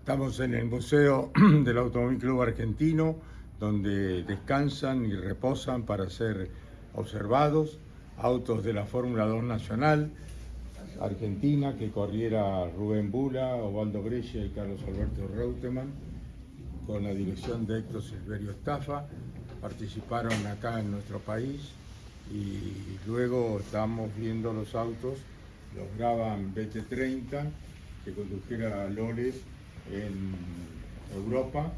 Estamos en el Museo del Automóvil Club Argentino, donde descansan y reposan para ser observados autos de la Fórmula 2 Nacional Argentina que corriera Rubén Bula, Ovaldo Brescia y Carlos Alberto Reutemann, con la dirección de Héctor Silverio Estafa. Participaron acá en nuestro país y luego estamos viendo los autos, los graban BT30, que condujera Lole en Europa,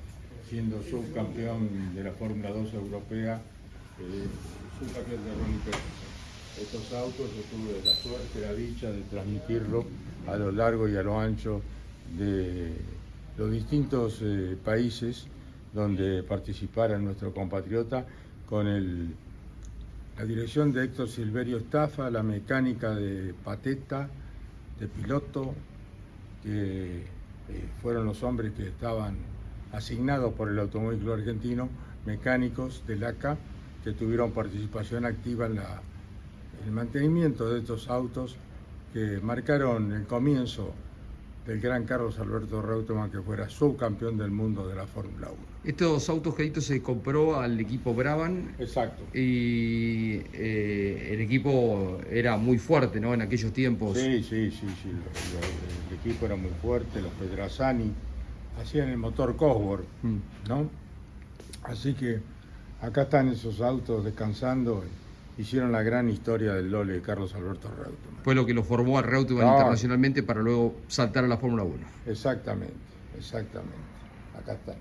siendo subcampeón de la Fórmula 2 europea, eh, subcampeón de Ronnie. Estos autos yo tuve la suerte, la dicha de transmitirlo a lo largo y a lo ancho de los distintos eh, países donde participara nuestro compatriota con el, la dirección de Héctor Silverio Estafa, la mecánica de Pateta, de piloto, que eh, fueron los hombres que estaban asignados por el Automóvil Argentino, mecánicos del ACA, que tuvieron participación activa en el mantenimiento de estos autos que marcaron el comienzo del gran Carlos Alberto Reutemann, que fuera subcampeón del mundo de la Fórmula 1. Estos autos, se compró al equipo Brabham. Exacto. Y eh, el equipo era muy fuerte, ¿no? En aquellos tiempos. Sí, sí, sí, sí. El, equipo era muy fuerte, los Pedrazzani hacían el motor Cosworth, mm. ¿no? Así que acá están esos autos descansando hicieron la gran historia del Lole de Carlos Alberto Reutemann. Fue lo que lo formó a Reutemann internacionalmente para luego saltar a la Fórmula 1. Exactamente, exactamente. Acá están.